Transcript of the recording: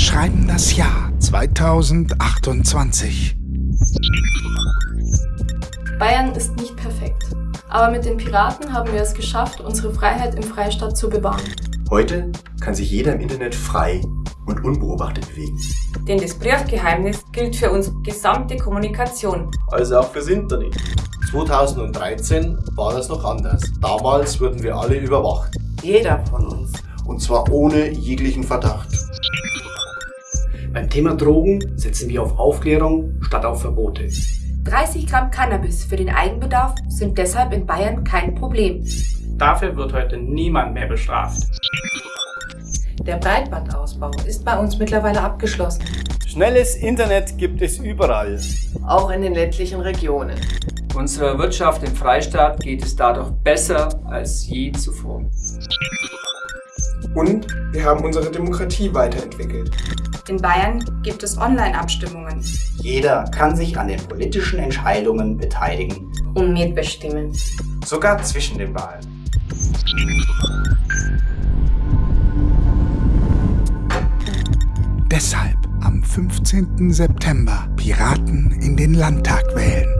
schreiben das Jahr 2028. Bayern ist nicht perfekt. Aber mit den Piraten haben wir es geschafft, unsere Freiheit im Freistaat zu bewahren. Heute kann sich jeder im Internet frei und unbeobachtet bewegen. Denn das Briefgeheimnis gilt für unsere gesamte Kommunikation. Also auch fürs Internet. 2013 war das noch anders. Damals wurden wir alle überwacht. Jeder von uns. Und zwar ohne jeglichen Verdacht. Beim Thema Drogen setzen wir auf Aufklärung statt auf Verbote. 30 Gramm Cannabis für den Eigenbedarf sind deshalb in Bayern kein Problem. Dafür wird heute niemand mehr bestraft. Der Breitbandausbau ist bei uns mittlerweile abgeschlossen. Schnelles Internet gibt es überall. Auch in den ländlichen Regionen. Unserer Wirtschaft im Freistaat geht es dadurch besser als je zuvor. Und wir haben unsere Demokratie weiterentwickelt. In Bayern gibt es Online-Abstimmungen. Jeder kann sich an den politischen Entscheidungen beteiligen. Und mitbestimmen. Sogar zwischen den Wahlen. Deshalb am 15. September Piraten in den Landtag wählen.